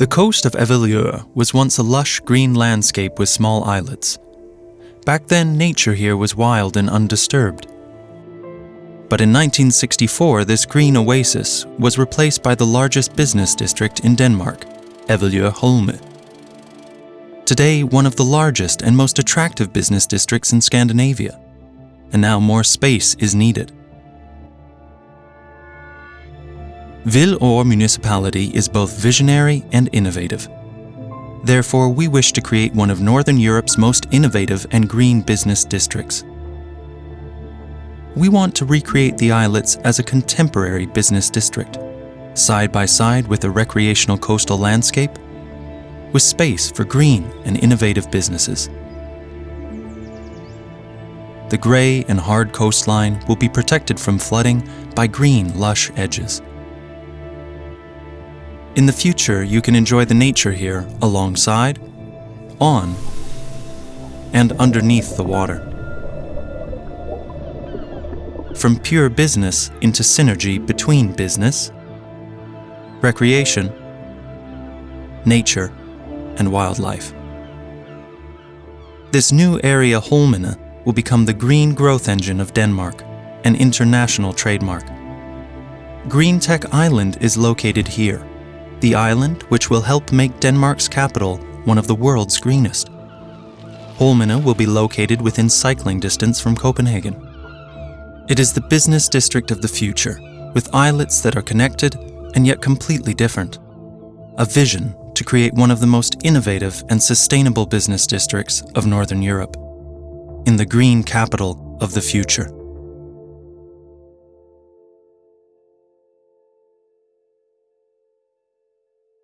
The coast of Avedøre was once a lush green landscape with small islets. Back then, nature here was wild and undisturbed. But in 1964, this green oasis was replaced by the largest business district in Denmark, Avedøre Holme. Today, one of the largest and most attractive business districts in Scandinavia. And now more space is needed. Hvidovre municipality is both visionary and innovative. Therefore, we wish to create one of Northern Europe's most innovative and green business districts. We want to recreate the islets as a contemporary business district, side by side with a recreational coastal landscape, with space for green and innovative businesses. The grey and hard coastline will be protected from flooding by green, lush edges. In the future, you can enjoy the nature here alongside, on, and underneath the water. From pure business into synergy between business, recreation, nature, and wildlife. This new area Holmene will become the green growth engine of Denmark, an international trademark. Green Tech Island is located here, the island which will help make Denmark's capital one of the world's greenest. Holmene will be located within cycling distance from Copenhagen. It is the business district of the future, with islets that are connected and yet completely different. A vision to create one of the most innovative and sustainable business districts of Northern Europe. In the green capital of the future.